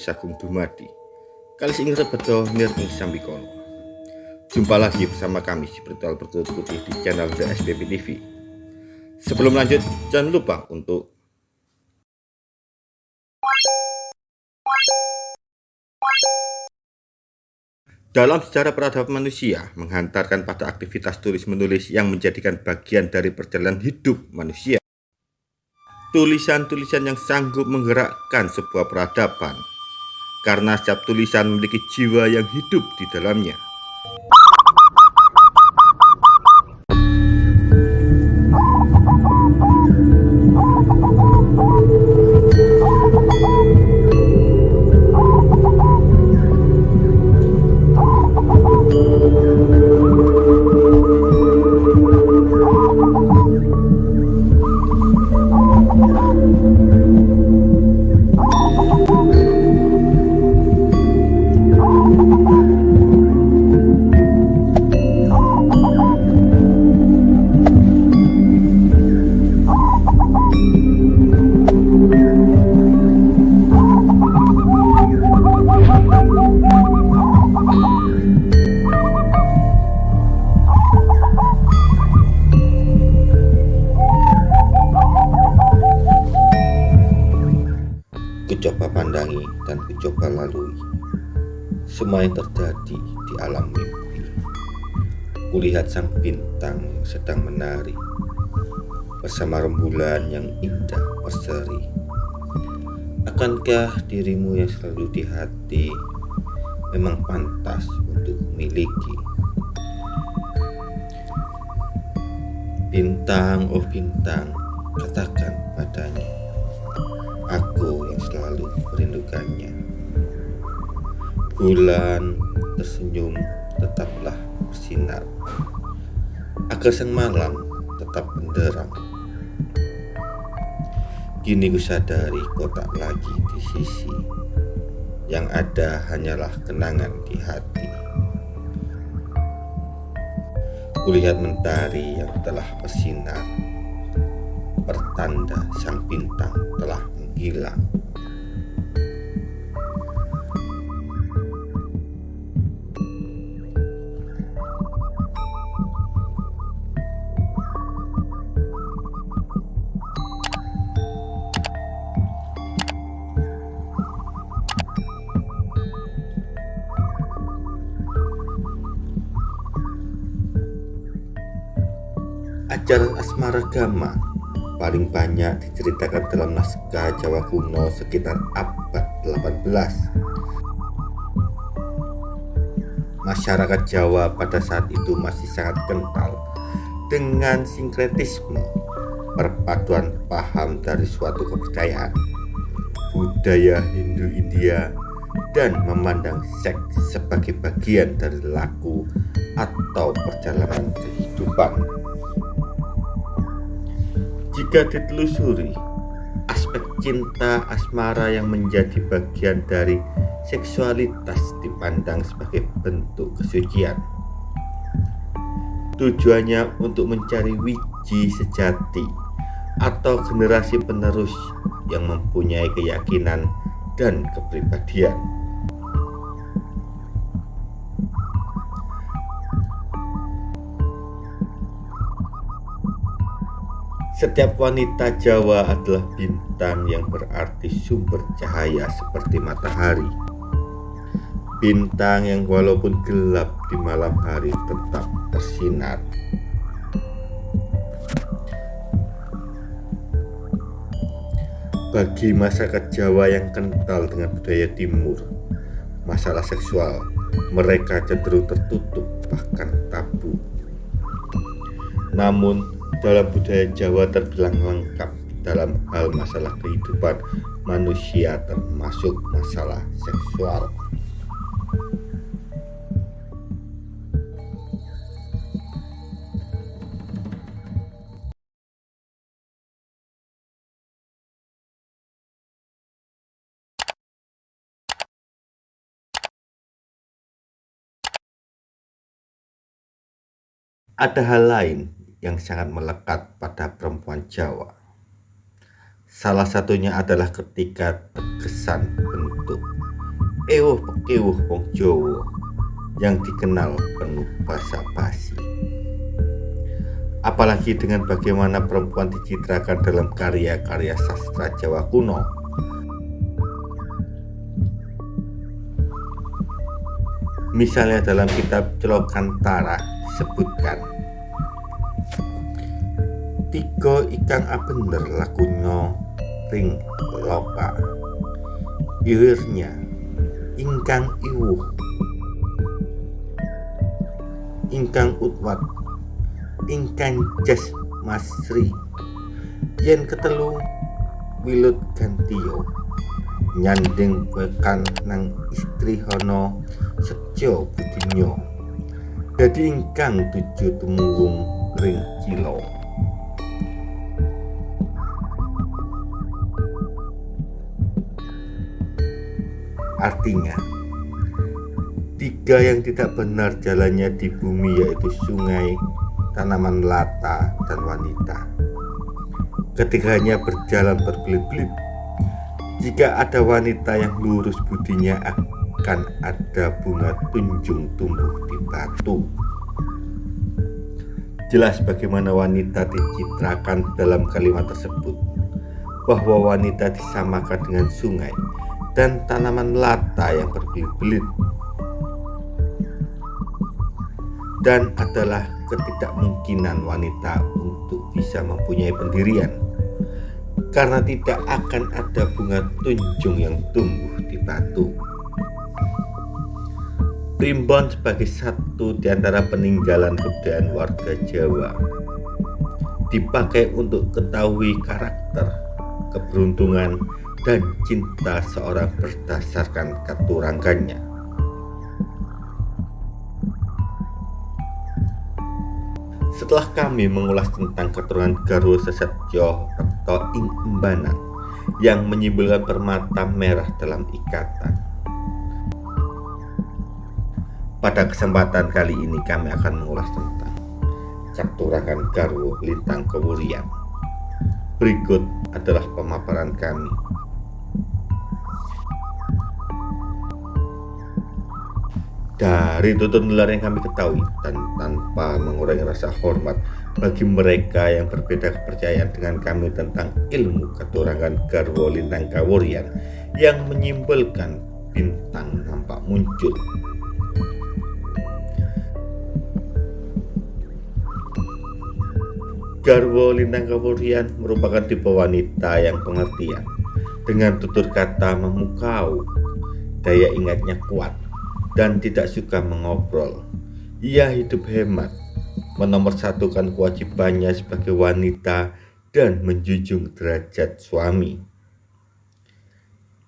Sagung Dumadi. Kali ini rebeto nirning sambikono Jumpa lagi bersama kami di Bertual Bertulut Putih di channel The SPP TV Sebelum lanjut jangan lupa untuk Dalam sejarah peradaban manusia menghantarkan pada aktivitas tulis menulis yang menjadikan bagian dari perjalanan hidup manusia. Tulisan-tulisan yang sanggup menggerakkan sebuah peradaban karena setiap tulisan memiliki jiwa yang hidup di dalamnya. Semua yang terjadi di alam mimpi. Kulihat sang bintang yang sedang menari Bersama rembulan yang indah berseri. Akankah dirimu yang selalu di hati Memang pantas untuk memiliki Bintang, oh bintang Katakan padanya Aku yang selalu merindukannya Bulan tersenyum tetaplah bersinar. Agar sang malam tetap benderang Kini ku sadari kau tak lagi di sisi. Yang ada hanyalah kenangan di hati. Kulihat mentari yang telah bersinar. Pertanda sang bintang telah hilang. Ajaran asmara gama paling banyak diceritakan dalam naskah Jawa kuno sekitar abad 18. Masyarakat Jawa pada saat itu masih sangat kental dengan sinkretisme perpaduan paham dari suatu kebudayaan, budaya Hindu-India, dan memandang seks sebagai bagian dari laku atau perjalanan kehidupan. Jika ditelusuri, aspek cinta asmara yang menjadi bagian dari seksualitas dipandang sebagai bentuk kesucian. Tujuannya untuk mencari wiji sejati atau generasi penerus yang mempunyai keyakinan dan kepribadian. Setiap wanita Jawa adalah bintang yang berarti sumber cahaya seperti matahari. Bintang yang walaupun gelap di malam hari tetap bersinar. Bagi masyarakat Jawa yang kental dengan budaya timur, masalah seksual mereka cenderung tertutup bahkan tabu. Namun dalam budaya Jawa terbilang lengkap dalam hal masalah kehidupan manusia termasuk masalah seksual. Ada hal lain yang sangat melekat pada perempuan Jawa. Salah satunya adalah ketika terkesan bentuk ewuh pekewuh wong Jawa yang dikenal penuh basa-basi. Apalagi dengan bagaimana perempuan dicitrakan dalam karya-karya sastra Jawa kuno. Misalnya dalam kitab Celokantara sebutkan tiga ikan abender lakunya ring loka iwirnya ingkang iwuh. Ingkang utwat. Ingkang jas masri. Yen ketelu wilut gantio nyanding bekan nang istri hono sejo budinyo jadi ingkang tujuh temunggung ring kilo Artinya, tiga yang tidak benar jalannya di bumi yaitu sungai, tanaman lata, dan wanita. Ketiganya berjalan berbelit-belit. Jika ada wanita yang lurus budinya akan ada bunga tunjung tumbuh di batu. Jelas bagaimana wanita dicitrakan dalam kalimat tersebut bahwa wanita disamakan dengan sungai dan tanaman lata yang berbelit-belit dan adalah ketidakmungkinan wanita untuk bisa mempunyai pendirian karena tidak akan ada bunga tunjung yang tumbuh di batu. Primbon sebagai satu di antara peninggalan kebudayaan warga Jawa dipakai untuk ketahui karakter, keberuntungan, dan cinta seorang berdasarkan keturangannya. Setelah kami mengulas tentang keturunan Garwo Sesetyo atau Ing Embanan yang menyimbolkan permata merah dalam ikatan. Pada kesempatan kali ini kami akan mengulas tentang keturunan Garwo Lintang Kewurian. Berikut adalah pemaparan kami dari tutur nular yang kami ketahui dan tanpa mengurangi rasa hormat bagi mereka yang berbeda kepercayaan dengan kami tentang ilmu keturangan Garwo Lintang Kawurian yang menyimbolkan bintang nampak muncul. Garwo Lintang Kawurian merupakan tipe wanita yang pengertian. Dengan tutur kata memukau daya ingatnya kuat dan tidak suka mengobrol. Ia hidup hemat, menomorsatukan kewajibannya sebagai wanita dan menjunjung derajat suami.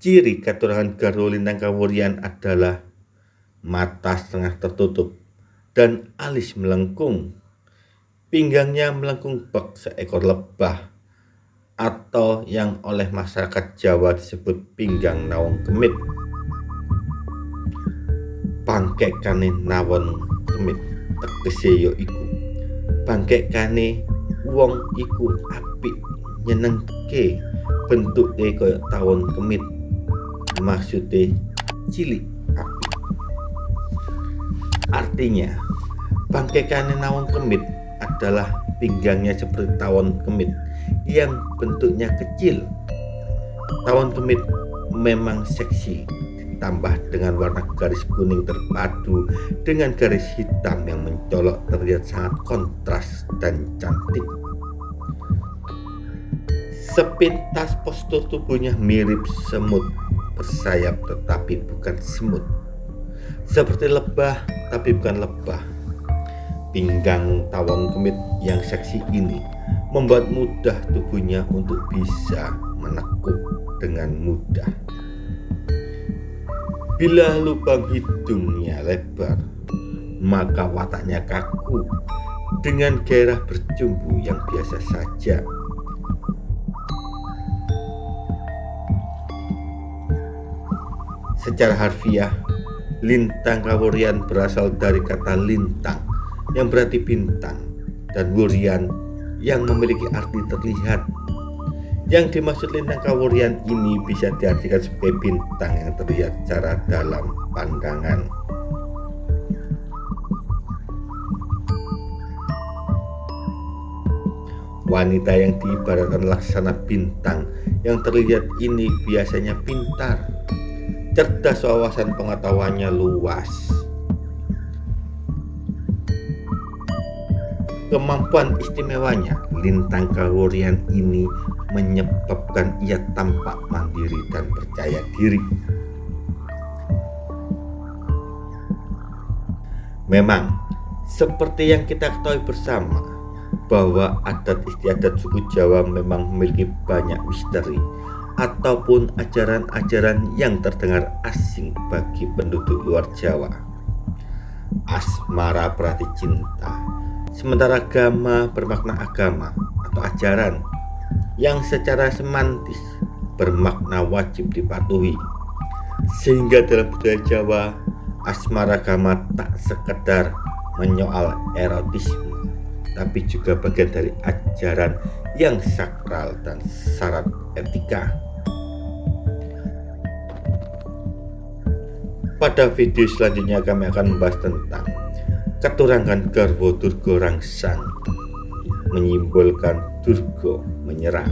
Ciri keturunan Garwo Lintang Kawurian adalah mata setengah tertutup dan alis melengkung. Pinggangnya melengkung bak seekor lebah atau yang oleh masyarakat Jawa disebut pinggang nawang kemit kane nawon kemit tegese ya iku. Kane wong iku apik nyenengke bentuke kaya tawon kemit maksudnya cilik apik. Artinya kane nawon kemit adalah pinggangnya seperti tawon kemit yang bentuknya kecil. Tawon kemit memang seksi ditambah dengan warna garis kuning terpadu dengan garis hitam yang mencolok terlihat sangat kontras dan cantik. Sepintas postur tubuhnya mirip semut bersayap tetapi bukan semut. Seperti lebah tapi bukan lebah. Pinggang tawon kemit yang seksi ini membuat mudah tubuhnya untuk bisa menekuk dengan mudah. Bila lubang hidungnya lebar, maka wataknya kaku dengan gairah bercumbu yang biasa saja. Secara harfiah, lintang kawurian berasal dari kata lintang yang berarti bintang dan wurian yang memiliki arti terlihat Yang dimaksud lintang kawurian ini bisa diartikan sebagai bintang yang terlihat secara dalam pandangan. Wanita yang diibaratkan laksana bintang yang terlihat ini biasanya pintar, cerdas wawasan pengetahuannya luas. Kemampuan istimewanya lintang kawurian ini menyebabkan ia tampak mandiri dan percaya diri. Memang, seperti yang kita ketahui bersama, bahwa adat istiadat suku Jawa memang memiliki banyak misteri ataupun ajaran-ajaran yang terdengar asing bagi penduduk luar Jawa. Asmara berarti cinta, sementara agama bermakna agama atau ajaran yang secara semantis bermakna wajib dipatuhi. Sehingga dalam budaya Jawa, asmara agama tak sekedar menyoal erotisme tapi juga bagian dari ajaran yang sakral dan syarat etika. Pada video selanjutnya kami akan membahas tentang keturangan Garwo Durgo Rangsang menyimbolkan Durgo menyerang.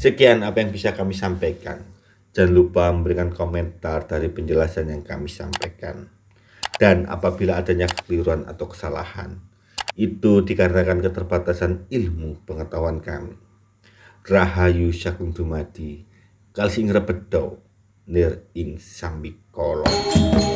Sekian apa yang bisa kami sampaikan. Jangan lupa memberikan komentar dari penjelasan yang kami sampaikan. Dan apabila adanya kekeliruan atau kesalahan, itu dikarenakan keterbatasan ilmu pengetahuan kami. rahayu sakung dumadi kalsing repedo nir ing sambikolo kolong